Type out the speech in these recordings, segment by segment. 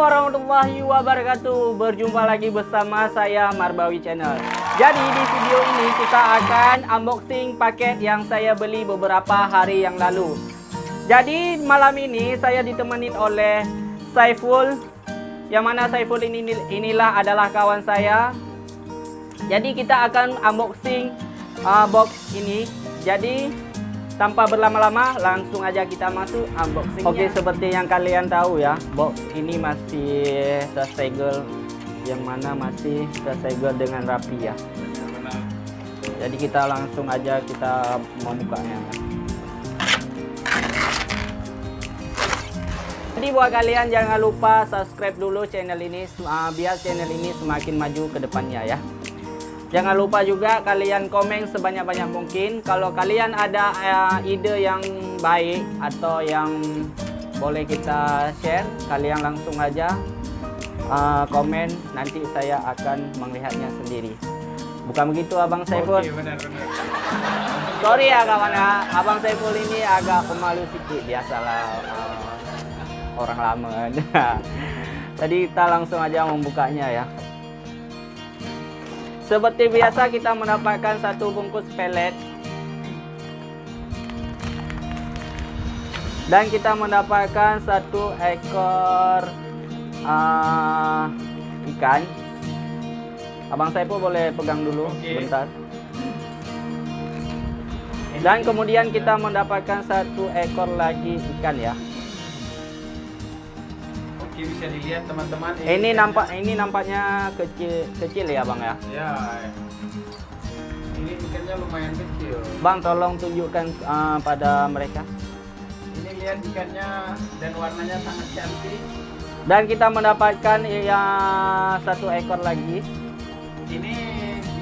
warahmatullahi wabarakatuh. Berjumpa lagi bersama saya Marbawi Channel. Jadi di video ini kita akan unboxing paket yang saya beli beberapa hari yang lalu. Jadi malam ini saya ditemani oleh Saiful Yang mana Saiful ini inilah adalah kawan saya. Jadi kita akan unboxing uh, box ini. Jadi tanpa berlama-lama langsung aja kita masuk unboxing oke seperti yang kalian tahu ya box ini masih tersegel yang mana masih tersegel dengan rapi ya. Jadi kita langsung aja kita membukanya. Jadi buat kalian jangan lupa subscribe dulu channel ini uh, biar channel ini semakin maju ke depannya ya Jangan lupa juga kalian komen sebanyak-banyak mungkin. Kalau kalian ada uh, ide yang baik atau yang boleh kita share, kalian langsung aja uh, komen. Nanti saya akan melihatnya sendiri. Bukan begitu Abang Saiful? Oke, benar, benar. Sorry ya kawan ya, Abang Saiful ini agak pemalu sedikit, biasalah uh, orang lama. Jadi kita langsung aja membukanya ya. Seperti biasa kita mendapatkan satu bungkus pelet dan kita mendapatkan satu ekor uh, ikan. Abang pun boleh pegang dulu okay. sebentar. Dan kemudian kita mendapatkan satu ekor lagi ikan ya bisa dilihat teman-teman. Ini, ini nampak ini nampaknya kecil kecil ya bang ya? Ya. Ini ikannya lumayan kecil. Bang tolong tunjukkan uh, pada mereka. Ini lihat ikannya dan warnanya sangat cantik. Dan kita mendapatkan ya satu ekor lagi. Ini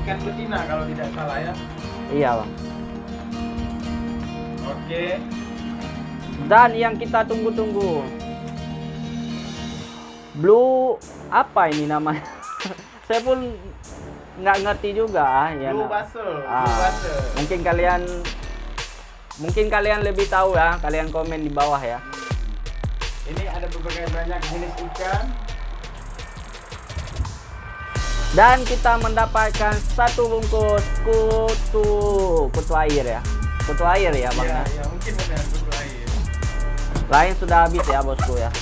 ikan betina kalau tidak salah ya. Iya bang. Oke. Dan yang kita tunggu-tunggu Blue apa ini namanya? Saya pun nggak ngerti juga ya. Blue Basel. Ah, Blue Mungkin kalian mungkin kalian lebih tahu ya, kalian komen di bawah ya. Ini ada berbagai banyak jenis ikan. Dan kita mendapatkan satu bungkus kutu kutu air ya. Kutu air ya, Bang. Ya, ya mungkin benar kutu air. Lain sudah habis ya, Bosku ya.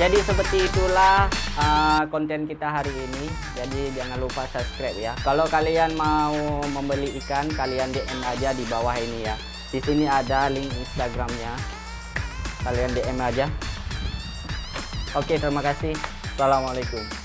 Jadi seperti itulah uh, konten kita hari ini. Jadi jangan lupa subscribe ya. Kalau kalian mau membeli ikan, kalian DM aja di bawah ini ya. Di sini ada link Instagramnya. Kalian DM aja. Oke, terima kasih. Assalamualaikum.